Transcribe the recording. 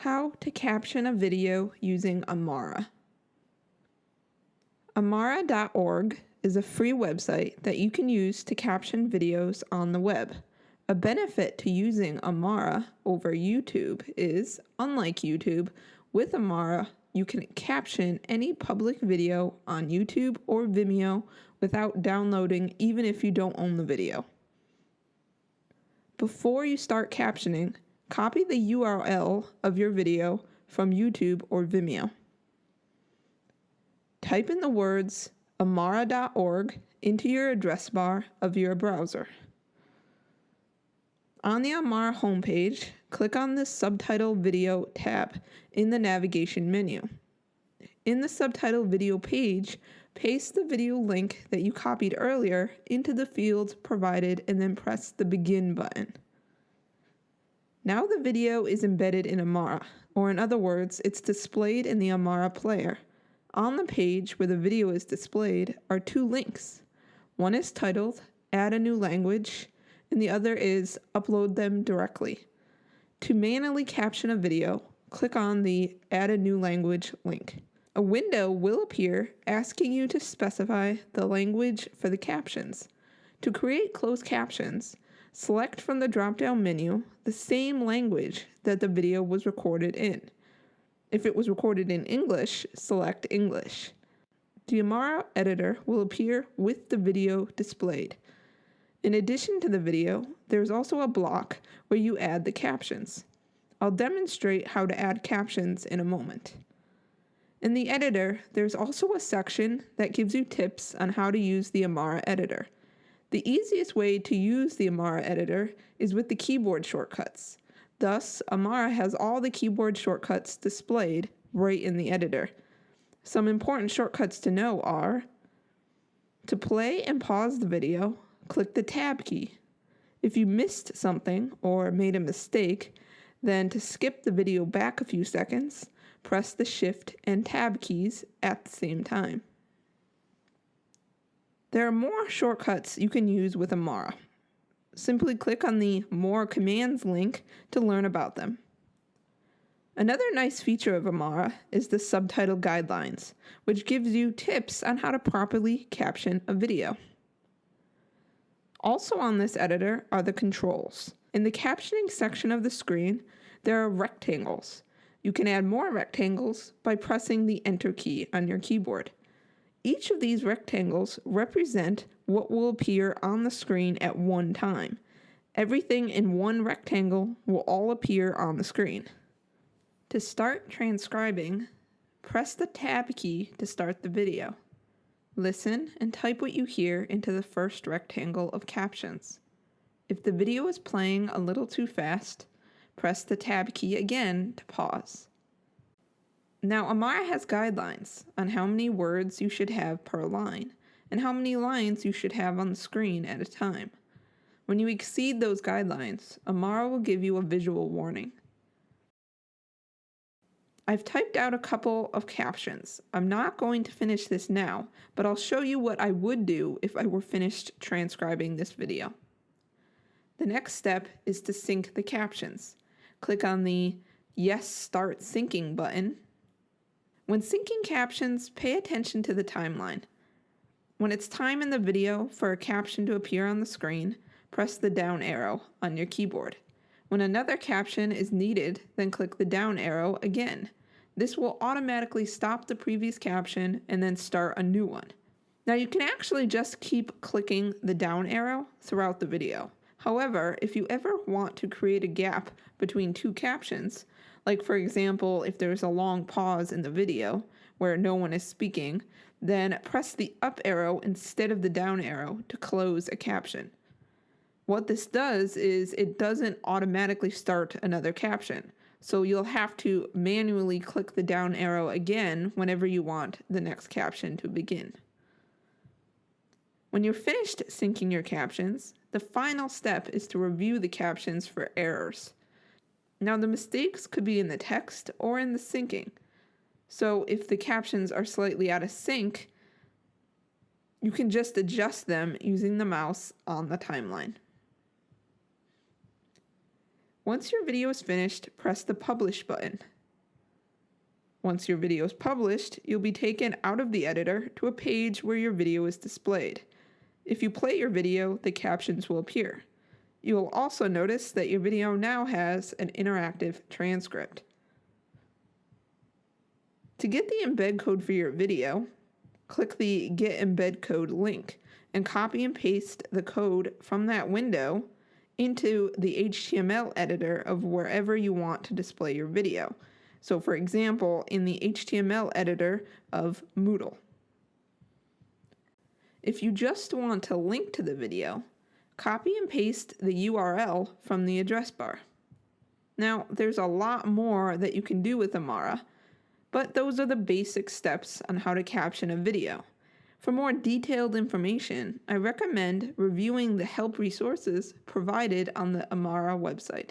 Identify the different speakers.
Speaker 1: How to caption a video using Amara. Amara.org is a free website that you can use to caption videos on the web. A benefit to using Amara over YouTube is, unlike YouTube, with Amara, you can caption any public video on YouTube or Vimeo without downloading, even if you don't own the video. Before you start captioning, Copy the URL of your video from YouTube or Vimeo. Type in the words amara.org into your address bar of your browser. On the Amara homepage, click on the Subtitle Video tab in the navigation menu. In the Subtitle Video page, paste the video link that you copied earlier into the fields provided and then press the Begin button. Now the video is embedded in Amara, or in other words, it's displayed in the Amara player. On the page where the video is displayed are two links. One is titled Add a New Language, and the other is Upload them directly. To manually caption a video, click on the Add a New Language link. A window will appear asking you to specify the language for the captions. To create closed captions, Select from the drop down menu the same language that the video was recorded in. If it was recorded in English, select English. The Amara editor will appear with the video displayed. In addition to the video, there's also a block where you add the captions. I'll demonstrate how to add captions in a moment. In the editor, there's also a section that gives you tips on how to use the Amara editor. The easiest way to use the Amara editor is with the keyboard shortcuts. Thus, Amara has all the keyboard shortcuts displayed right in the editor. Some important shortcuts to know are to play and pause the video, click the tab key. If you missed something or made a mistake, then to skip the video back a few seconds, press the shift and tab keys at the same time. There are more shortcuts you can use with Amara. Simply click on the More Commands link to learn about them. Another nice feature of Amara is the subtitle guidelines, which gives you tips on how to properly caption a video. Also on this editor are the controls. In the captioning section of the screen, there are rectangles. You can add more rectangles by pressing the Enter key on your keyboard. Each of these rectangles represent what will appear on the screen at one time. Everything in one rectangle will all appear on the screen. To start transcribing, press the Tab key to start the video. Listen and type what you hear into the first rectangle of captions. If the video is playing a little too fast, press the Tab key again to pause. Now, Amara has guidelines on how many words you should have per line and how many lines you should have on the screen at a time. When you exceed those guidelines, Amara will give you a visual warning. I've typed out a couple of captions. I'm not going to finish this now, but I'll show you what I would do if I were finished transcribing this video. The next step is to sync the captions. Click on the Yes Start Syncing button when syncing captions, pay attention to the timeline. When it's time in the video for a caption to appear on the screen, press the down arrow on your keyboard. When another caption is needed, then click the down arrow again. This will automatically stop the previous caption and then start a new one. Now you can actually just keep clicking the down arrow throughout the video. However, if you ever want to create a gap between two captions, like, for example, if there's a long pause in the video where no one is speaking, then press the up arrow instead of the down arrow to close a caption. What this does is it doesn't automatically start another caption. So you'll have to manually click the down arrow again whenever you want the next caption to begin. When you're finished syncing your captions, the final step is to review the captions for errors. Now, the mistakes could be in the text or in the syncing. So, if the captions are slightly out of sync, you can just adjust them using the mouse on the timeline. Once your video is finished, press the Publish button. Once your video is published, you'll be taken out of the editor to a page where your video is displayed. If you play your video, the captions will appear. You will also notice that your video now has an interactive transcript. To get the embed code for your video, click the Get Embed Code link and copy and paste the code from that window into the HTML editor of wherever you want to display your video. So for example, in the HTML editor of Moodle. If you just want to link to the video, copy and paste the URL from the address bar. Now, there's a lot more that you can do with Amara, but those are the basic steps on how to caption a video. For more detailed information, I recommend reviewing the help resources provided on the Amara website.